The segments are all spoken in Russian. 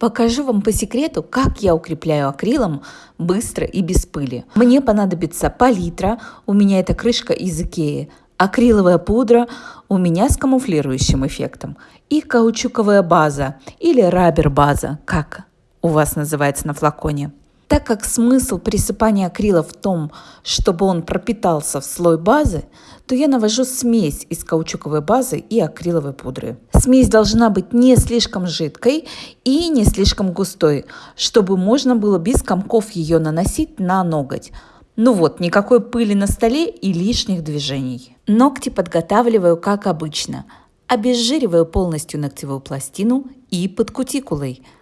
Покажу вам по секрету, как я укрепляю акрилом быстро и без пыли. Мне понадобится палитра, у меня это крышка из Икеи, акриловая пудра у меня с камуфлирующим эффектом и каучуковая база или рабер база, как у вас называется на флаконе. Так как смысл присыпания акрила в том, чтобы он пропитался в слой базы, то я навожу смесь из каучуковой базы и акриловой пудры. Смесь должна быть не слишком жидкой и не слишком густой, чтобы можно было без комков ее наносить на ноготь. Ну вот, никакой пыли на столе и лишних движений. Ногти подготавливаю как обычно. Обезжириваю полностью ногтевую пластину и под кутикулой –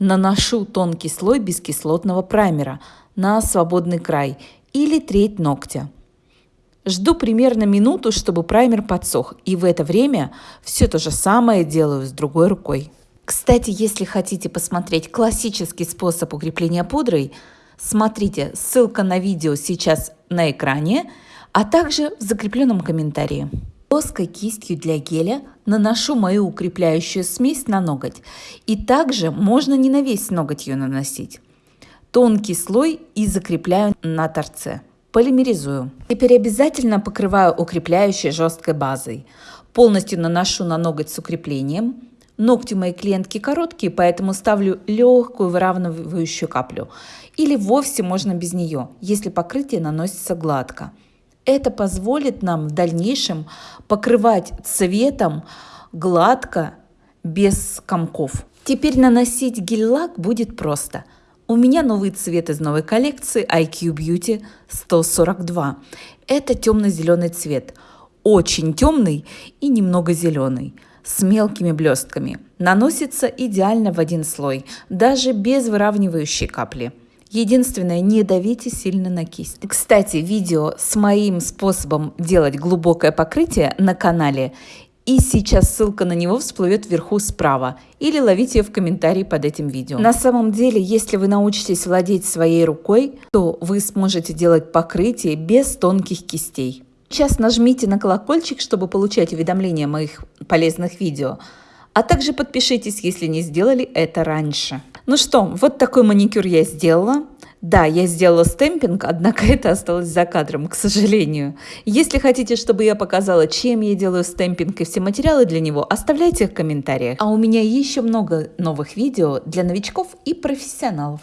Наношу тонкий слой бескислотного праймера на свободный край или треть ногтя. Жду примерно минуту, чтобы праймер подсох, и в это время все то же самое делаю с другой рукой. Кстати, если хотите посмотреть классический способ укрепления пудрой, смотрите, ссылка на видео сейчас на экране, а также в закрепленном комментарии. Плоской кистью для геля наношу мою укрепляющую смесь на ноготь. И также можно не на весь ноготь ее наносить. Тонкий слой и закрепляю на торце. Полимеризую. Теперь обязательно покрываю укрепляющей жесткой базой. Полностью наношу на ноготь с укреплением. Ногти моей клиентки короткие, поэтому ставлю легкую выравнивающую каплю. Или вовсе можно без нее, если покрытие наносится гладко. Это позволит нам в дальнейшем покрывать цветом гладко, без комков. Теперь наносить гель-лак будет просто. У меня новый цвет из новой коллекции IQ Beauty 142. Это темно-зеленый цвет. Очень темный и немного зеленый с мелкими блестками. Наносится идеально в один слой, даже без выравнивающей капли. Единственное, не давите сильно на кисть. Кстати, видео с моим способом делать глубокое покрытие на канале и сейчас ссылка на него всплывет вверху справа. Или ловите ее в комментарии под этим видео. На самом деле, если вы научитесь владеть своей рукой, то вы сможете делать покрытие без тонких кистей. Сейчас нажмите на колокольчик, чтобы получать уведомления моих полезных видео. А также подпишитесь, если не сделали это раньше. Ну что, вот такой маникюр я сделала. Да, я сделала стемпинг, однако это осталось за кадром, к сожалению. Если хотите, чтобы я показала, чем я делаю стемпинг и все материалы для него, оставляйте их в комментариях. А у меня еще много новых видео для новичков и профессионалов.